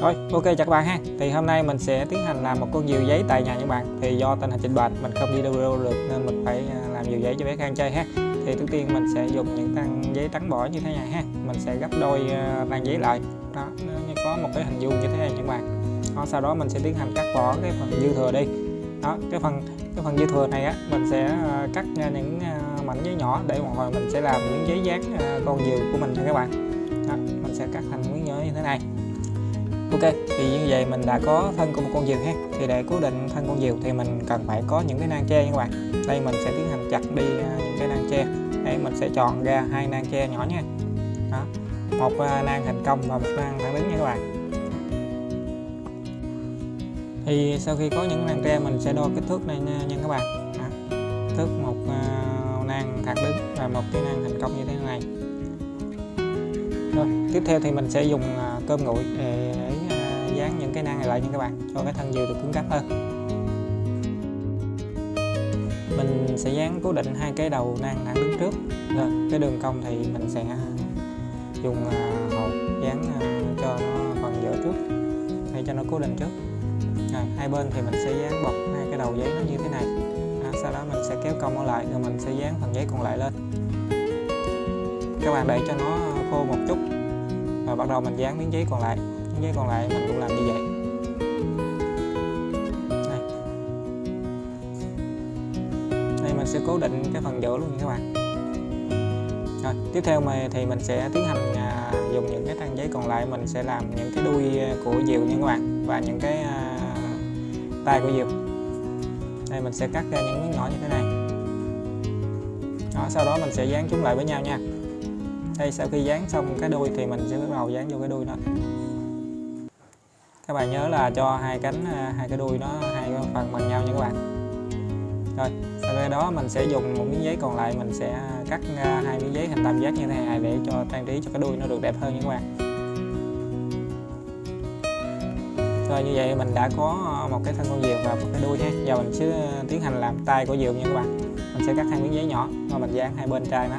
Rồi, ok chào các bạn ha. Thì hôm nay mình sẽ tiến hành làm một con diều giấy tại nhà những bạn. Thì do tình hình dịch bệnh mình không đi đâu được nên mình phải à, làm diều giấy cho bé Khang chơi ha. Thì trước tiên mình sẽ dùng những tăng giấy trắng bỏ như thế này ha. Mình sẽ gấp đôi à, tăng giấy lại. Đó, nó có một cái hình vuông như thế này những bạn. Đó, sau đó mình sẽ tiến hành cắt bỏ cái phần dư thừa đi. Đó, cái phần cái phần dư thừa này á mình sẽ à, cắt ra những à, mảnh giấy nhỏ để một hồi mình sẽ làm những giấy dán con diều của mình cho các bạn. Đó, mình sẽ cắt thành miếng nhỏ như thế này ok thì như vậy mình đã có thân của một con diều ha. Thì để cố định thân con diều thì mình cần phải có những cái nang tre nha các bạn. Đây mình sẽ tiến hành chặt đi à, những cái nang tre. Đây mình sẽ chọn ra hai nang tre nhỏ nha. Đó một à, nang thành công và một nang thẳng đứng nha các bạn. Thì sau khi có những nang tre mình sẽ đo kích thước này nha, nha các bạn. Đó. thước một uh, nang thẳng đứng và một cái nang thành công như thế này. Rồi tiếp theo thì mình sẽ dùng uh, cơm nguội để dán những cái nang này lại nha các bạn cho cái thân diều được cứng cáp hơn. Mình sẽ dán cố định hai cái đầu nang thẳng đứng trước. Rồi cái đường cong thì mình sẽ dùng à, hộp hột dán à, cho nó phần giữa trước để cho nó cố định trước. Rồi hai bên thì mình sẽ dán bọc hai cái đầu giấy nó như thế này. À, sau đó mình sẽ kéo cong nó lại rồi mình sẽ dán phần giấy còn lại lên. Các bạn để cho nó khô một chút rồi bắt đầu mình dán miếng giấy còn lại cái còn lại mình cũng làm như vậy. Đây, đây mình sẽ cố định cái phần giữa luôn các bạn. Rồi tiếp theo mà thì mình sẽ tiến hành à, dùng những cái trang giấy còn lại. Mình sẽ làm những cái đuôi của diều nha các bạn và những cái à, tay của diều. Đây mình sẽ cắt ra những miếng nhỏ như thế này. Đó, sau đó mình sẽ dán chúng lại với nhau nha. Đây sau khi dán xong cái đuôi thì mình sẽ bắt đầu dán vô cái đuôi đó các bạn nhớ là cho hai cánh à, hai cái đuôi nó, hai cái phần bằng nhau nha các bạn. Rồi, sau cái đó mình sẽ dùng một miếng giấy còn lại, mình sẽ cắt hai miếng giấy hình tam giác như thế này để cho trang trí cho cái đuôi nó được đẹp hơn nha các bạn. Rồi, như vậy mình đã có một cái thân con diều và một cái đuôi nha giờ mình sẽ tiến hành làm tay của diều nha các bạn. Mình sẽ cắt hai miếng giấy nhỏ và mình dán hai bên trai nó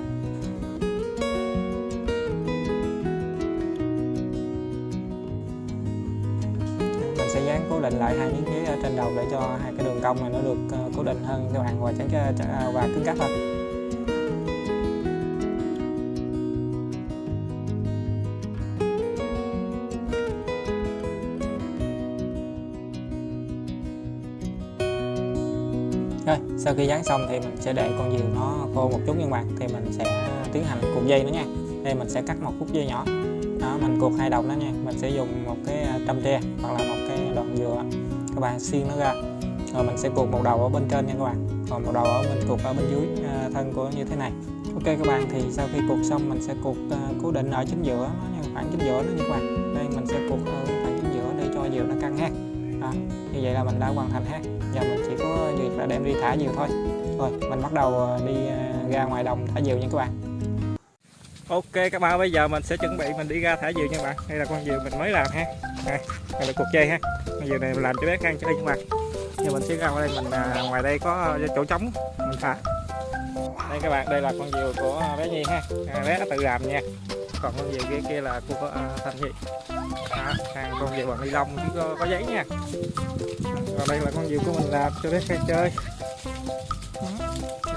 định lại hai miếng giấy ở trên đầu để cho hai cái đường cong này nó được ờ, cố định hơn các bạn và tránh à, và cứng cáp hơn. Rồi, sau khi dán xong thì mình sẽ để con diều nó khô một chút nha bạn thì mình sẽ tiến hành cuộn dây nữa nha. Đây mình sẽ cắt một khúc dây nhỏ. Đó mình cuộn hai đầu nó nha. Mình sẽ dùng một cái à, trăm tre hoặc là một dừa các bạn xiên nó ra. Rồi mình sẽ cuộn một đầu ở bên trên nha các bạn. Còn một đầu ở bên cuộn ở bên dưới à, thân của như thế này. Ok các bạn thì sau khi cuộn xong mình sẽ cuộn à, cố định ở chính giữa nó nha khoảng chính giữa nó nha các bạn. Đây mình sẽ cuộn ở khoảng chính giữa để cho diều nó căng ha. Đó, như vậy là mình đã hoàn thành ha. Giờ mình chỉ có việc là đem đi thả diều thôi. Rồi mình bắt đầu à, đi ra ngoài đồng thả diều nha các bạn. Ok các bạn bây giờ mình sẽ chuẩn bị mình đi ra thả diều nha các bạn. Đây là con diều mình mới làm ha đây, đây là cuộc chơi ha. Con diều này mình làm cho bé khang chơi nha các bạn giờ mình sẽ ra ngoài đây mình à, ngoài đây có à, chỗ trống mình thả. Đây các bạn đây là con diều của à, bé nhi ha. À, bé tự làm nha. Còn con diều kia kia là của à, thành nhi. À, con diều bằng ni lông chứ có, có giấy nha. Còn đây là con diều của mình làm cho bé khang chơi.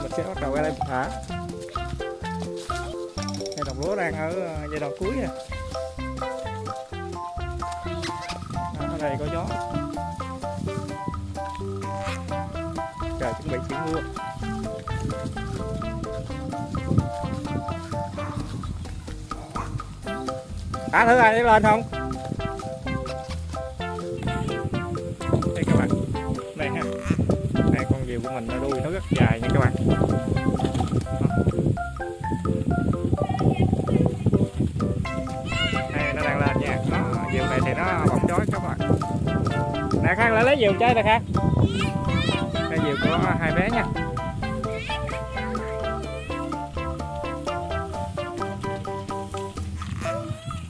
Mình sẽ bắt đầu ra đây mình thả. Đây đồng lúa đang ở à, giai đoạn cuối nè. Ở có gió. Trời, chuẩn bị chuyển mưa thả thứ ai lên không? Đây các bạn. Đây ha. Đây, con diều của mình nó đuôi nó rất dài nha các bạn. Diều này thì nó bóng chói các bạn. Nè khang lại lấy diều chơi nè khang. Đây diều của hai bé nha.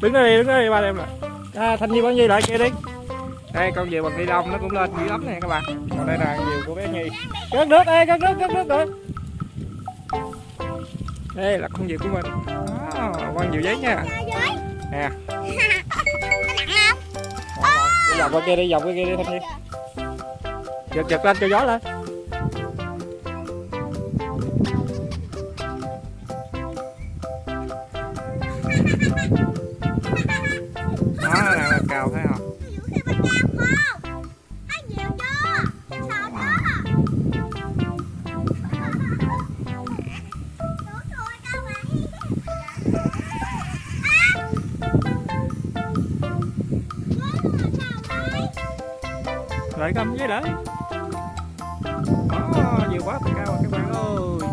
Đứng đây đứng đây ba em lại à, thanh nhi bao nhiêu lại kia đi. Đây con diều bằng ni lông nó cũng lên dữ lắm nè các bạn. Còn đây là diều của bé nhi. Cất nước đây cất nước cất nước rồi. Đây là con diều của mình. À, con diều giấy nha. Nè. dọc qua kia đi dọc qua kia đi thanh niên giật giật lên cho gió lên. Lại cầm với đấy, đó nhiều quá cao rồi các bạn ơi.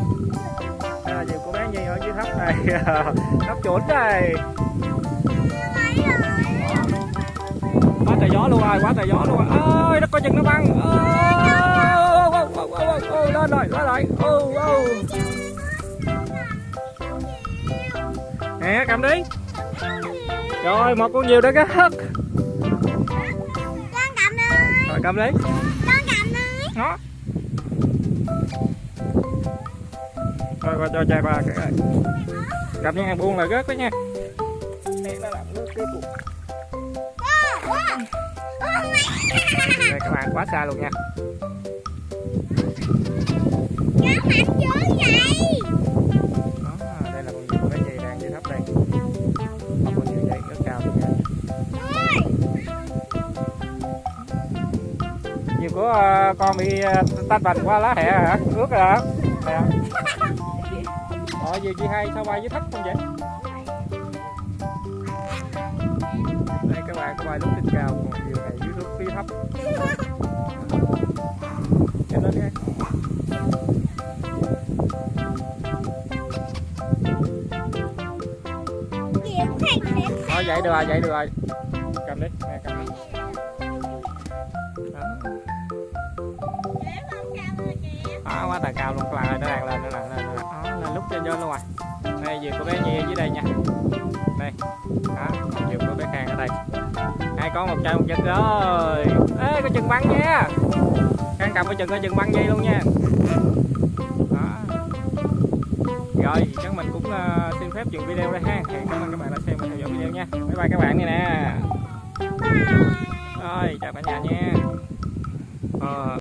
À, nhiều cô bé nhi ở dưới thấp này. Thấp chuẩn đây quá trời gió luôn rồi quá trời gió luôn rồi ơi nó coi chừng nó băng. Ôi, lên rồi lên rồi. Ô ô nè cầm đi. Rồi một con nhiều đã cất rồi cầm đi. Đó. Rồi qua cho cha qua cái cầm nha buông là rớt đó nha. Đây, nó các bạn quá xa luôn nha. Đó con bị ờ, tách bành qua lá hẹ hả? Ướt rồi hả? Nè Ờ, diều chi hay sao bay dưới thấp không vậy? Đây các bạn có bay lúc trên cao còn diều này dưới lúc phía thấp. Nhìn lên nha Thôi vậy được rồi, vậy được rồi. Cầm đi, nè cầm đi. Quá tà cao luôn, các bạn ơi, nó đang lên, nó đang lên, nó Đó, lên lúc trên vô luôn rồi. Đây, vừa có bé Nhi dưới đây nha. Đây. Đó, vừa có bé Khang ở đây. Hai con một trai một chân rồi. Ê, có chân băng nha. Khang cầm cái chân có chân băng dây luôn nha. Đó. Rồi, chắc mình cũng uh, xin phép dừng video đây ha. Hẹn cảm ơn các bạn đã xem và theo dõi video nha. Bye bye các bạn này nè. Rồi, chào cả nhà nha. Ờ.